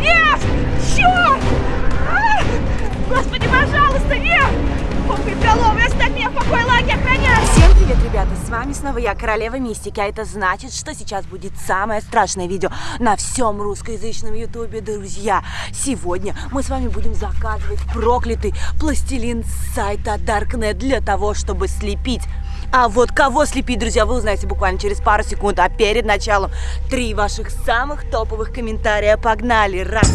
Нет! Черт! А! Господи, пожалуйста, нет! Оставь меня в покое, лаги, охраняй! Всем привет, ребята! С вами снова я, Королева Мистики, а это значит, что сейчас будет самое страшное видео на всем русскоязычном ютубе, друзья! Сегодня мы с вами будем заказывать проклятый пластилин с сайта Darknet для того, чтобы слепить а вот кого слепить, друзья, вы узнаете буквально через пару секунд. А перед началом три ваших самых топовых комментария. Погнали! Раз,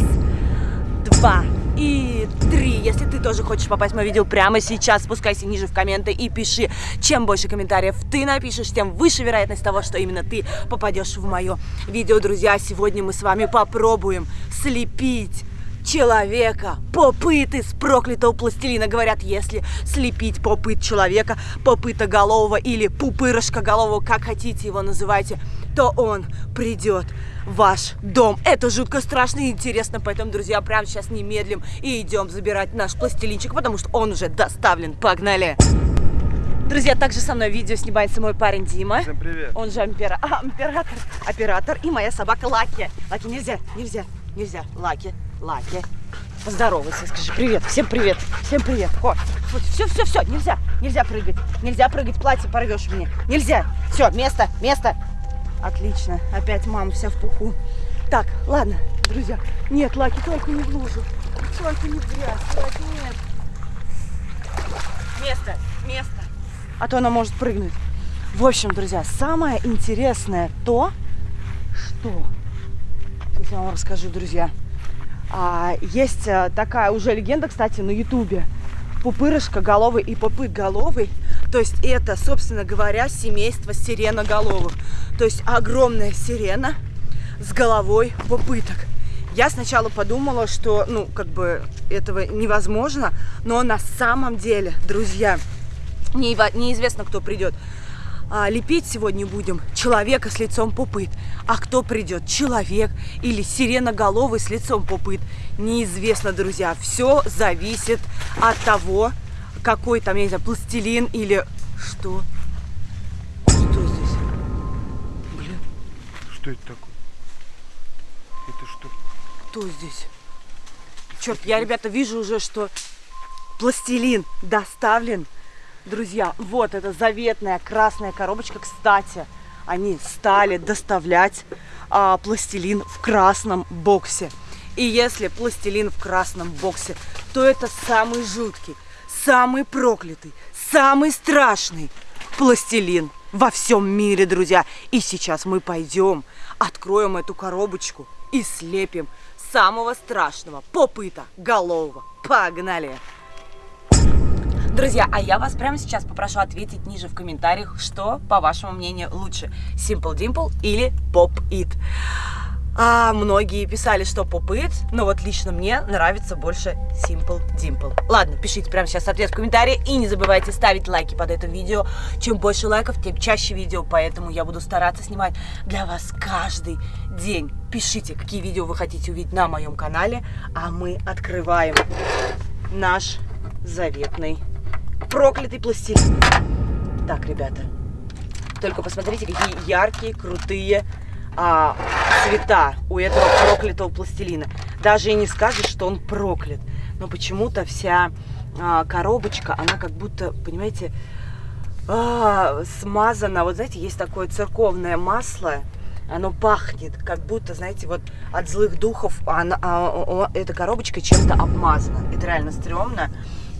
два и три. Если ты тоже хочешь попасть в мое видео прямо сейчас, спускайся ниже в комменты и пиши. Чем больше комментариев ты напишешь, тем выше вероятность того, что именно ты попадешь в мое видео. Друзья, сегодня мы с вами попробуем слепить человека. Попыт из проклятого пластилина. Говорят, если слепить попыт человека, попыта голового или пупырышка голового, как хотите его называйте, то он придет в ваш дом. Это жутко страшно и интересно, поэтому, друзья, прямо сейчас не медлим и идем забирать наш пластилинчик, потому что он уже доставлен. Погнали! Друзья, также со мной видео снимается мой парень Дима. Всем привет. Он же ампера... а, оператор, оператор и моя собака Лаки. Лаки, нельзя, нельзя, нельзя. Лаки, Лаки. Поздоровайся, скажи привет. Всем привет. Всем привет. О, все, все, все, нельзя. Нельзя прыгать. Нельзя прыгать, платье порвешь мне. Нельзя. Все, место, место. Отлично. Опять мама вся в пуху. Так, ладно, друзья. Нет, Лаки, только не в лужу. Только не в грязь. Лаки, нет. Место, место. А то она может прыгнуть. В общем, друзья, самое интересное то, что... Сейчас я вам расскажу, друзья. А, есть а, такая уже легенда, кстати, на ютубе. Пупырышка головый и попыт головый. То есть это, собственно говоря, семейство сиреноголовых. То есть огромная сирена с головой попыток. Я сначала подумала, что, ну, как бы этого невозможно, но на самом деле, друзья, не, неизвестно, кто придет. А, лепить сегодня будем человека с лицом попыт. А кто придет? Человек или сиреноголовый с лицом попыт? Неизвестно, друзья. Все зависит от того, какой там, я не знаю, пластилин или. Что что это такое? Это что? Кто здесь? Черт, я, ребята, вижу уже, что пластилин доставлен. Друзья, вот эта заветная красная коробочка. Кстати, они стали доставлять а, пластилин в красном боксе. И если пластилин в красном боксе, то это самый жуткий, самый проклятый, самый страшный пластилин во всем мире, друзья. И сейчас мы пойдем, откроем эту коробочку и слепим самого страшного попыта голового. Погнали! Друзья, а я вас прямо сейчас попрошу ответить ниже в комментариях, что, по вашему мнению, лучше, Simple Dimple или Pop It. А многие писали, что It, но вот лично мне нравится больше Simple Dimple. Ладно, пишите прямо сейчас ответ в комментарии и не забывайте ставить лайки под этим видео. Чем больше лайков, тем чаще видео, поэтому я буду стараться снимать для вас каждый день. Пишите, какие видео вы хотите увидеть на моем канале, а мы открываем наш заветный проклятый пластилин. Так, ребята, только посмотрите, какие яркие, крутые а, цвета у этого проклятого пластилина. Даже и не скажешь, что он проклят. Но почему-то вся а, коробочка, она как будто, понимаете, а, смазана. Вот знаете, есть такое церковное масло, оно пахнет, как будто, знаете, вот от злых духов она, а, а, эта коробочка чем-то обмазана. Это реально стрёмно.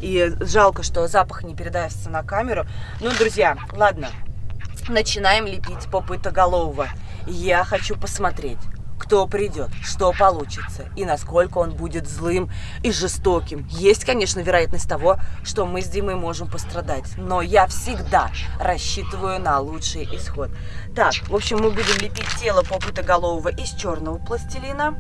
И жалко, что запах не передастся на камеру. Ну, друзья, ладно. Начинаем лепить попытоголового. Я хочу посмотреть, кто придет, что получится и насколько он будет злым и жестоким. Есть, конечно, вероятность того, что мы с Димой можем пострадать, но я всегда рассчитываю на лучший исход. Так, в общем, мы будем лепить тело попытоголового из черного пластилина.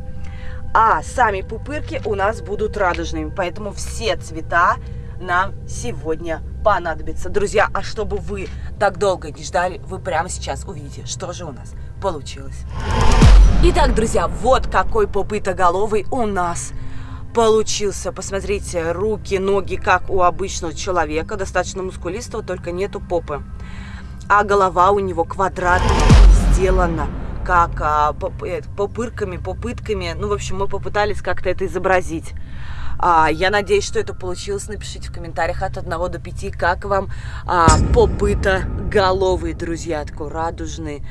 А сами пупырки у нас будут радужными, поэтому все цвета нам сегодня понадобятся. Друзья, а чтобы вы так долго не ждали, вы прямо сейчас увидите, что же у нас получилось. Итак, друзья, вот какой попытоголовый у нас получился. Посмотрите, руки, ноги, как у обычного человека, достаточно мускулистого, только нету попы. А голова у него квадратная, сделана как а, поп- э, попырками, попытками. Ну, в общем, мы попытались как-то это изобразить. А, я надеюсь, что это получилось. Напишите в комментариях от 1 до 5, как вам а, попыта головые, друзья, такой радужный.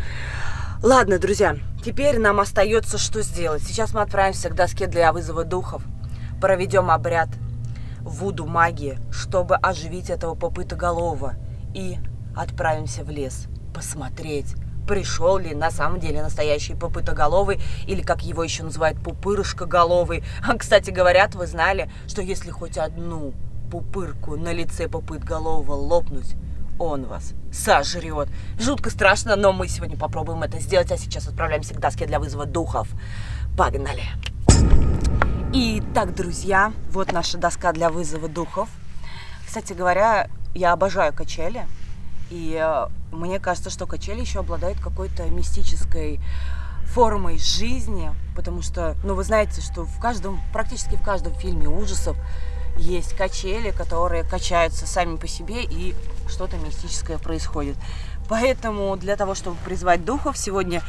Ладно, друзья, теперь нам остается что сделать. Сейчас мы отправимся к доске для вызова духов, проведем обряд вуду магии, чтобы оживить этого попытоголового, и отправимся в лес посмотреть, пришел ли на самом деле настоящий попытоголовый, или как его еще называют, пупырышкоголовый. А, кстати, говорят, вы знали, что если хоть одну пупырку на лице попытголового лопнуть, он вас сожрет. Жутко страшно, но мы сегодня попробуем это сделать, а сейчас отправляемся к доске для вызова духов. Погнали! Итак, друзья, вот наша доска для вызова духов. Кстати говоря, я обожаю качели. И э, мне кажется, что качели еще обладают какой-то мистической формой жизни, потому что, ну, вы знаете, что в каждом, практически в каждом фильме ужасов есть качели, которые качаются сами по себе, и что-то мистическое происходит. Поэтому для того, чтобы призвать духов, сегодня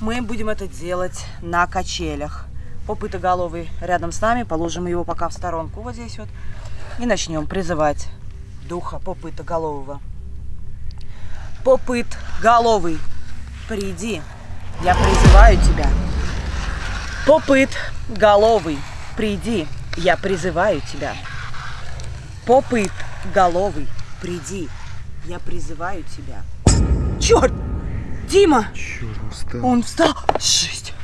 мы будем это делать на качелях. Попытоголовый рядом с нами, положим его пока в сторонку вот здесь вот, и начнем призывать духа попытоголового. Попыт головый, приди, я призываю тебя. Попыт головый, приди, я призываю тебя. Попыт головый, приди, я призываю тебя. Черт! Дима! Черт, он встал. Он встал! Жесть!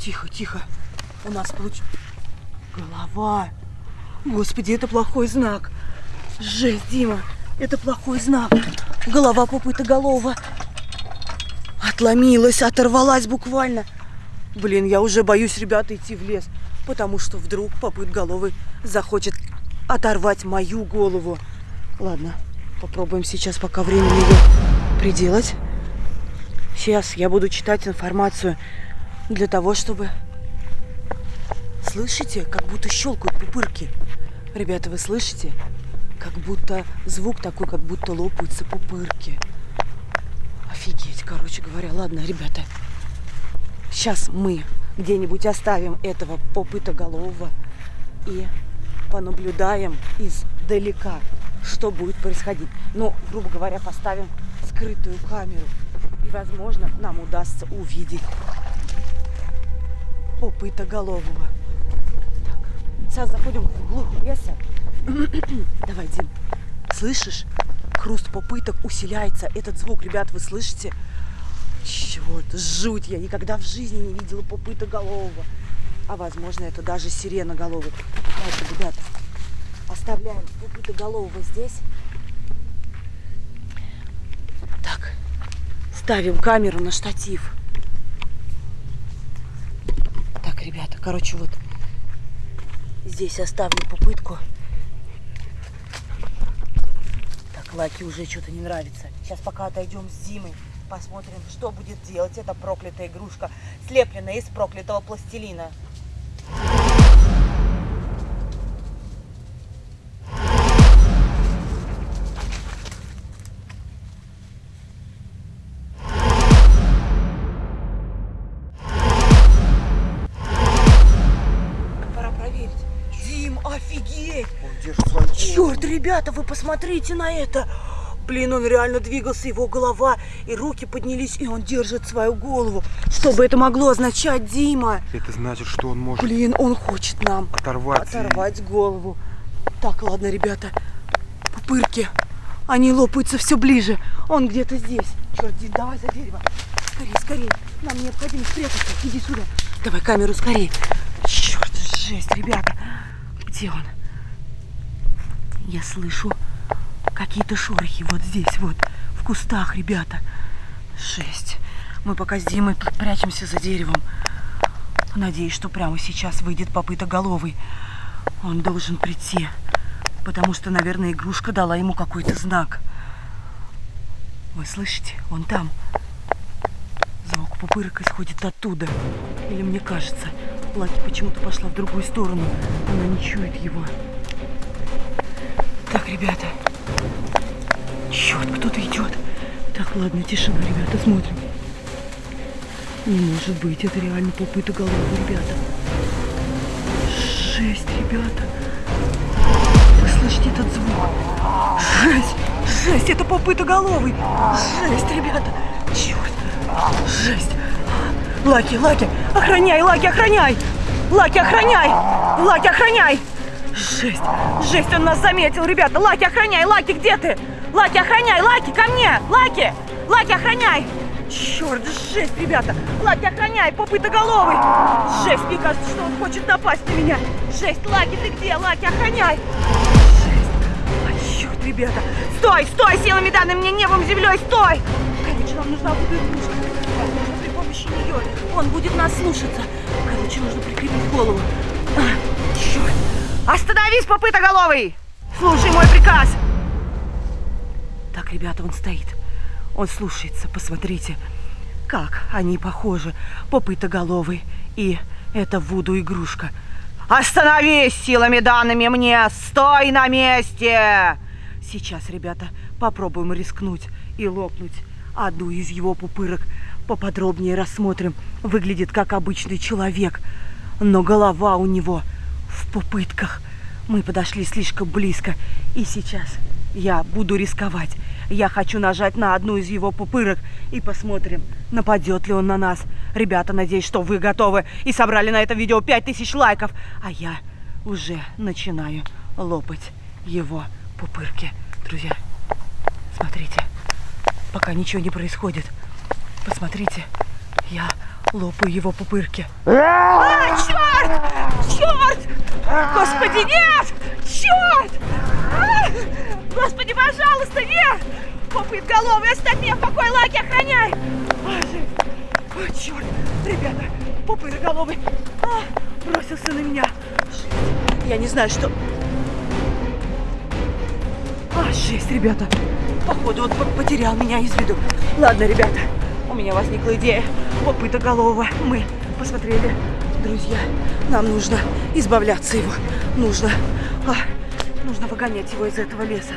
Тихо, тихо. У нас получ... Голова. Господи, это плохой знак. Жесть, Дима. Это плохой знак. Голова попытоголова. Отломилась, оторвалась буквально. Блин, я уже боюсь, ребята, идти в лес. Потому что вдруг попыт головы захочет оторвать мою голову. Ладно, попробуем сейчас, пока времени ее приделать. Сейчас я буду читать информацию для того, чтобы... Слышите, как будто щелкают пупырки. Ребята, вы слышите? Как будто звук такой, как будто лопаются пупырки. Офигеть, короче говоря. Ладно, ребята, сейчас мы где-нибудь оставим этого попытоголового и понаблюдаем издалека, что будет происходить. Ну, грубо говоря, поставим скрытую камеру. И, возможно, нам удастся увидеть попытоголового. Так, сейчас заходим вглубь леса. Давай, Дим, слышишь? Хруст попыток усиляется. Этот звук, ребят, вы слышите? Черт, жуть, я никогда в жизни не видела попытоголового. А возможно, это даже сиреноголовый. Ладно, ребята, оставляем попытоголового здесь. Так, ставим камеру на штатив. Так, ребята, короче, вот здесь оставлю попытку. Так, Лаки уже что-то не нравится. Сейчас пока отойдем с Димой, посмотрим, что будет делать эта проклятая игрушка, слепленная из проклятого пластилина. Ребята, вы посмотрите на это! Блин, он реально двигался, его голова и руки поднялись, и он держит свою голову. Что бы это могло означать, Дима? Это значит, что он может Блин, он хочет нам оторвать. и- оторвать голову. Так, ладно, ребята, пупырки, они лопаются все ближе. Он где-то здесь. Черт, Дим, давай за дерево. Скорее, скорее. Нам необходимо спрятаться. Иди сюда. Давай камеру скорее. Черт, жесть, ребята. Где он? Я слышу какие-то шорохи вот здесь, вот, в кустах, ребята. Жесть. Мы пока с Димой прячемся за деревом. Надеюсь, что прямо сейчас выйдет попыта головый. Он должен прийти, потому что, наверное, игрушка дала ему какой-то знак. Вы слышите? Он там. Звук пупырок исходит оттуда. Или мне кажется, Лаки почему-то пошла в другую сторону. Она не чует его. Ребята. Черт, кто-то идет. Так, ладно, тишина, ребята, смотрим. Не может быть, это реально попыта головы, ребята. Жесть, ребята. Вы слышите этот звук? Жесть, жесть, это попыта головы. Жесть, ребята. Черт, жесть. Лаки, Лаки, охраняй, Лаки, охраняй. Лаки, охраняй. Лаки, охраняй. Жесть, жесть, он нас заметил, ребята. Лаки, охраняй, Лаки, где ты? Лаки, охраняй, Лаки, ко мне. Лаки, Лаки, охраняй. Черт, жесть, ребята! Лаки, охраняй, попытоголовый! Жесть, мне кажется, что он хочет напасть на меня! Жесть, Лаки, ты где? Лаки, охраняй! Жесть! А, черт, ребята! Стой, стой, силами данными мне небом, землей, стой! Короче, нам нужна будет игрушка. Возможно, при помощи нее он будет нас слушаться. Короче, нужно прикрепить голову. А, черт! Остановись, попытоголовый! Слушай мой приказ! Так, ребята, он стоит. Он слушается, посмотрите, как они похожи, попытоголовый и это Вуду игрушка. Остановись силами данными мне! Стой на месте! Сейчас, ребята, попробуем рискнуть и лопнуть одну из его пупырок. Поподробнее рассмотрим. Выглядит как обычный человек, но голова у него в пупытках. Мы подошли слишком близко, и сейчас я буду рисковать. Я хочу нажать на одну из его пупырок и посмотрим, нападет ли он на нас. Ребята, надеюсь, что вы готовы и собрали на это видео 5000 лайков. А я уже начинаю лопать его пупырки. Друзья, смотрите, пока ничего не происходит. Посмотрите, я лопаю его пупырки. А, черт! Черт! Господи, нет! Черт! А! Господи, пожалуйста, нет! Попыт головы, оставь меня в покое, Лаки, охраняй! А, О, черт! Ребята, попыт головы а, бросился на меня. Я не знаю, что... А, жесть, ребята. Походу, он потерял меня из виду. Ладно, ребята, у меня возникла идея. Попыта голова. Мы посмотрели. Друзья, нам нужно избавляться его. Нужно... А, нужно выгонять его из этого леса.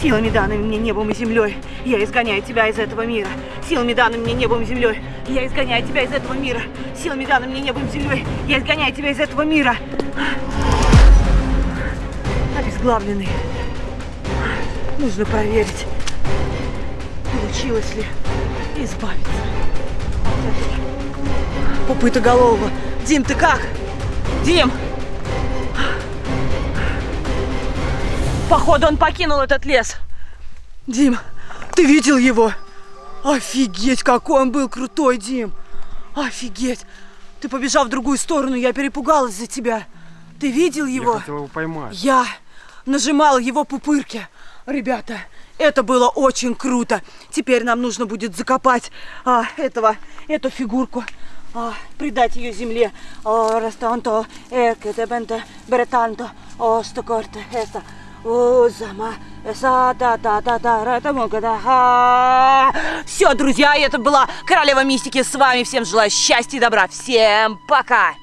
Силами данными мне небом и землей, я изгоняю тебя из этого мира. Силами данными мне небом и землей, я изгоняю тебя из этого мира. Силами данными мне небом и землей, я изгоняю тебя из этого мира. Обезглавленный. Нужно проверить, получилось ли избавиться. Попыта голова. Дим, ты как? Дим! Походу, он покинул этот лес. Дим, ты видел его? Офигеть, какой он был крутой, Дим. Офигеть. Ты побежал в другую сторону, я перепугалась за тебя. Ты видел его? Я хотел его поймать. Я нажимала его пупырки. Ребята, это было очень круто. Теперь нам нужно будет закопать а, этого, эту фигурку, а, придать ее земле. О, растанто, экетебенте, бретанто, о, стокорте, эста. Узама, это Все, друзья, это была Королева Мистики. С вами всем желаю счастья и добра. Всем пока!